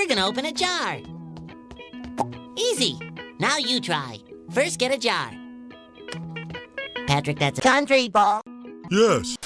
We're gonna open a jar. Easy. Now you try. First, get a jar. Patrick, that's a country ball. Yes.